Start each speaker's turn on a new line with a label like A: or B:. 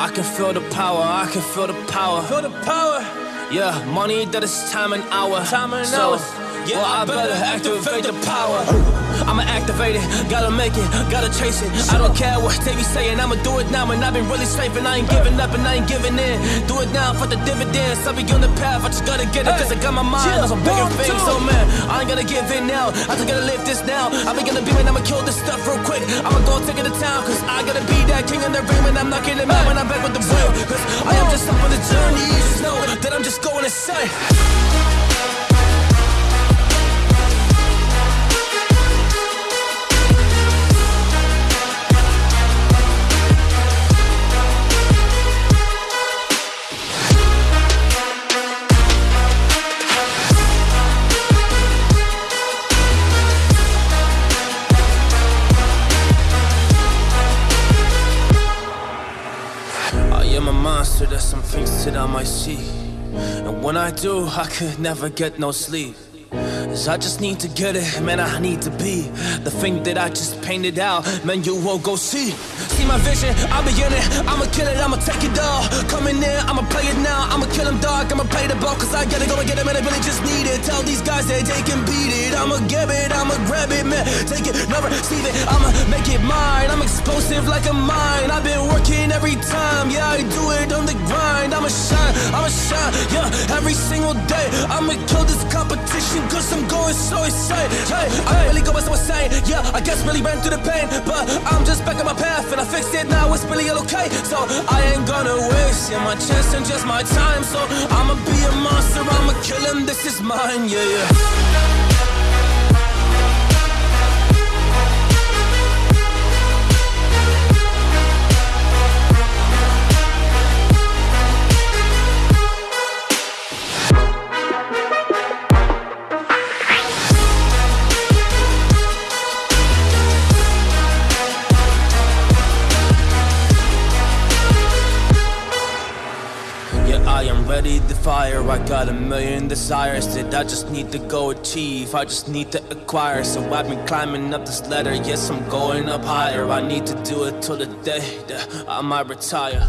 A: I can feel the power, I can feel the power.
B: Feel the power.
A: Yeah, money that is time and hour.
B: Time and
A: so,
B: hours. Yeah,
A: well, I better activate the power. I'ma activate it, gotta make it, gotta chase it. I don't care what they be saying, I'ma do it now. And I've been really slaving, I ain't giving up and I ain't giving in. Do it now for the dividends. I'll be on the path, I just gotta get it, cause I got my mind on some bigger things. So, man, I ain't gonna give in now. I just gotta live this now. I be gonna be man, I'ma kill this stuff real quick. I'ma go take it to town, cause I gotta be that king in the ring. And I'm not getting mad when I'm back with the real. Cause I am just up on the journey. Some on my seat. And when I do, I could never get no sleep. I just need to get it, man, I need to be the thing that I just painted out, man, you won't go see. See my vision, I'll be in it, I'ma kill it, I'ma take it all. Coming in, I'ma play it now, I'ma kill him dog, I'ma play the ball, cause I gotta go and get it, man, I really just need it. Tell these guys that they can beat it, I'ma give it, I'ma grab it, man, take it, never receive it, I'ma make it mine, I'm explosive like a mine, I've been working every time, yeah, I do it on the grind, I'ma shine, I'ma shine, yeah, every single day, I'ma kill this competition, cause I'm going so insane, hey, I really go so insane, yeah, I guess really ran through the pain, but I'm just back on my path, and I fixed it. Now, it's really all okay, so I ain't gonna waste, my chance and just my time, so I'ma be a monster, I'ma kill him, this is mine, yeah. Yeah, Ready to fire. I got a million desires that I just need to go achieve. I just need to acquire. So I've been climbing up this ladder. Yes, I'm going up higher. I need to do it till the day that I might retire.